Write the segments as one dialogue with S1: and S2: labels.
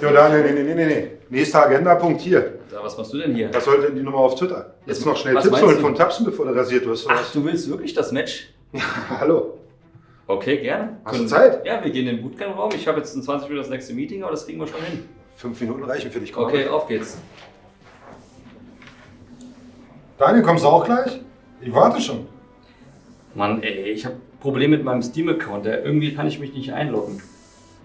S1: Jo, Daniel, nee, nee, nee, nee. Nächster Agendapunkt hier.
S2: Da, was machst du denn hier?
S1: Was sollte denn die Nummer auf Twitter? Jetzt noch schnell
S2: Was
S1: Tipps holen
S2: du?
S1: von Tapsen, bevor du rasiert wirst.
S2: Ach, du willst wirklich das Match?
S1: was? Hallo.
S2: Okay, gerne.
S1: Hast du
S2: Können-
S1: Zeit?
S2: Ja, wir gehen in den Bootcamp-Raum. Ich habe jetzt in 20 Minuten das nächste Meeting, aber das kriegen wir schon hin.
S1: Fünf Minuten reichen für dich, komm.
S2: Okay, auf geht's.
S1: Daniel, kommst du auch gleich? Ich warte schon.
S2: Mann, ey, ich habe Probleme mit meinem Steam-Account. Irgendwie kann ich mich nicht einloggen.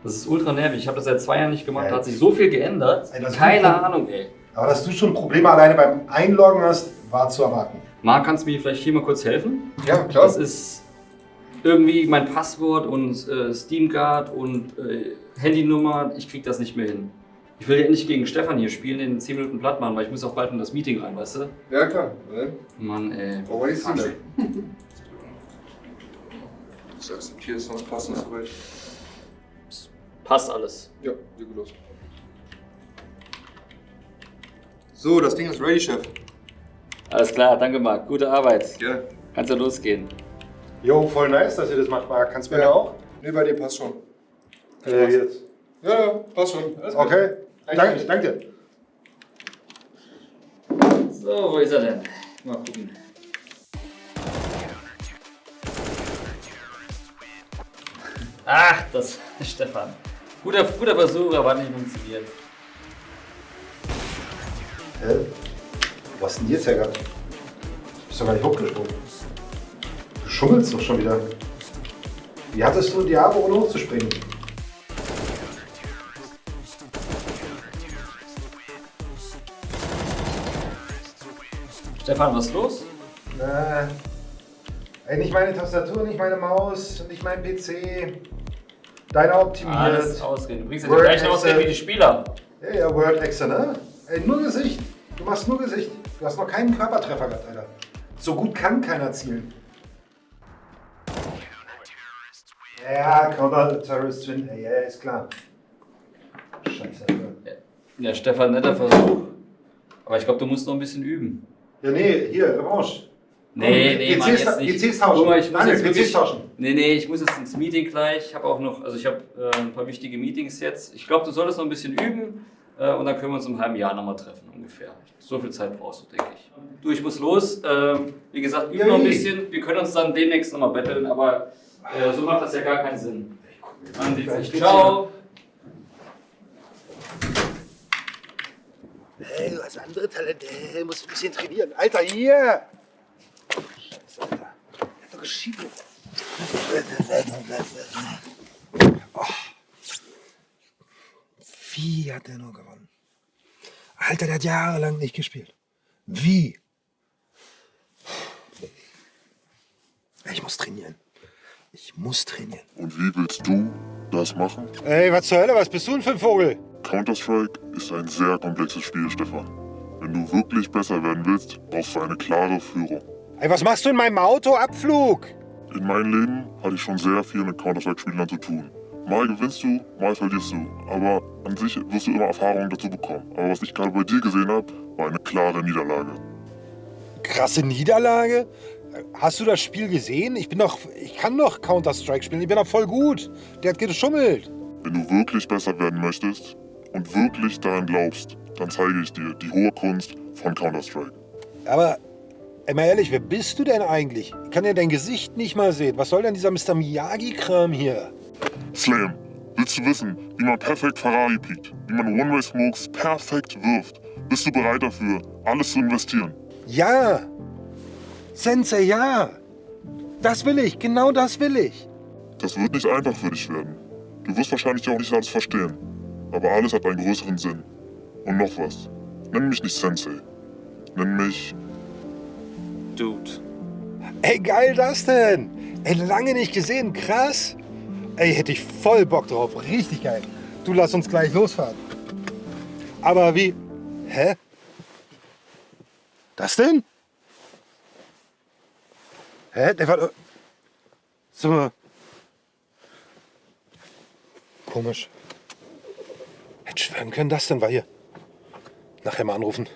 S2: Das ist ultra nervig. Ich habe das seit zwei Jahren nicht gemacht. Da hat sich so viel geändert.
S1: Ey, ist
S2: Keine Ahnung, ey.
S1: Aber dass du schon Probleme alleine beim Einloggen hast, war zu erwarten.
S2: Marc, kannst du mir vielleicht hier mal kurz helfen?
S1: Ja,
S2: Das ist irgendwie mein Passwort und äh, Steamguard und äh, Handynummer. Ich krieg das nicht mehr hin. Ich will ja endlich gegen Stefan hier spielen, in 10 Minuten platt machen, weil ich muss auch bald in das Meeting rein, weißt du?
S3: Ja, klar. Ne?
S2: Mann, ey.
S3: Warum ist sie denn? Das akzeptiere es, sonst passt das soweit.
S2: Passt alles.
S3: Ja, sieht gut aus. So, das Ding ist ready, Chef.
S2: Alles klar, danke Marc. Gute Arbeit.
S3: Ja.
S2: Kannst ja losgehen.
S1: Jo, voll nice, dass ihr das macht, Marc. Kannst du mir ja auch?
S3: Nee, bei dir passt schon.
S1: Äh, jetzt.
S3: Ja, ja, passt schon. Alles gut.
S1: Okay. Danke, danke dir.
S2: So, wo ist er denn? Mal gucken. Ach, das Stefan. Guter, guter Versuch, aber hat nicht funktioniert.
S1: Hä? Was ist denn jetzt, Herr Bist doch gar nicht hochgesprungen. Du schummelst doch schon wieder. Wie hattest du die Arme, ohne hochzuspringen?
S2: Stefan, was ist los?
S1: Äh, ey, nicht meine Tastatur, nicht meine Maus, nicht mein PC. Deiner optimiert.
S2: Alles ausreden. Du bringst ja die gleichen Ausreden wie die Spieler.
S1: Ja, ja, Word Excel, ne? Ey, nur Gesicht. Du machst nur Gesicht. Du hast noch keinen Körpertreffer gehabt, Alter. So gut kann keiner zielen. Ja, Counter Terrorist Twin, ey, ja, ist klar. Scheiße, Alter.
S2: Ja, Stefan, netter Versuch. Aber ich glaube, du musst noch ein bisschen üben.
S1: Ja, nee, hier, Revanche.
S2: Nee, nee,
S1: PCs
S2: Mann, jetzt nicht.
S1: PCs tauschen.
S2: Guck mal, ich muss
S1: Daniel,
S2: jetzt wirklich,
S1: tauschen.
S2: Nee, nee, ich muss jetzt ins Meeting gleich. Ich habe auch noch, also ich habe äh, ein paar wichtige Meetings jetzt. Ich glaube, du solltest noch ein bisschen üben äh, und dann können wir uns im halben Jahr nochmal treffen ungefähr. So viel Zeit brauchst du, denke ich. Du, ich muss los. Ähm, wie gesagt, üben noch ein bisschen. Wir können uns dann demnächst nochmal betteln, aber äh, so macht das ja gar keinen Sinn. Man sieht sich. Ciao.
S1: Hey, du hast andere Talente. Hey, musst ein bisschen trainieren. Alter, hier! Scheiße, Alter. Er hat doch geschieden. Oh. Wie hat der nur gewonnen? Alter, der hat jahrelang nicht gespielt. Wie? Ich muss trainieren. Ich muss trainieren.
S4: Und wie willst du das machen?
S1: Ey, was zur Hölle? Was bist du denn für ein Vogel?
S4: Counter-Strike ist ein sehr komplexes Spiel, Stefan. Wenn du wirklich besser werden willst, brauchst du eine klare Führung.
S1: Ey, was machst du in meinem Auto? Abflug!
S4: In meinem Leben hatte ich schon sehr viel mit Counter-Strike-Spielern zu tun. Mal gewinnst du, mal verlierst du. Aber an sich wirst du immer Erfahrungen dazu bekommen. Aber was ich gerade bei dir gesehen habe, war eine klare Niederlage.
S1: Krasse Niederlage? Hast du das Spiel gesehen? Ich bin doch. Ich kann doch Counter-Strike spielen. Ich bin doch voll gut. Der hat geschummelt.
S4: Wenn du wirklich besser werden möchtest und wirklich daran glaubst, dann zeige ich dir die hohe Kunst von Counter-Strike.
S1: Aber, ey, mal ehrlich, wer bist du denn eigentlich? Ich kann ja dein Gesicht nicht mal sehen. Was soll denn dieser Mr. Miyagi-Kram hier?
S4: Slam, willst du wissen, wie man perfekt Ferrari piekt, wie man One-Way-Smokes perfekt wirft? Bist du bereit dafür, alles zu investieren?
S1: Ja! Sensei, ja! Das will ich, genau das will ich.
S4: Das wird nicht einfach für dich werden. Du wirst wahrscheinlich auch nicht alles verstehen. Aber alles hat einen größeren Sinn. Und noch was. Nenn mich nicht Sensei. Nenn mich
S2: Dude.
S1: Ey, geil das denn? Ey, lange nicht gesehen, krass. Ey, hätte ich voll Bock drauf, richtig geil. Du lass uns gleich losfahren. Aber wie? Hä? Das denn? Hä? Der war. So. Komisch. Hätte schwören können, das denn war hier. Nachher mal anrufen.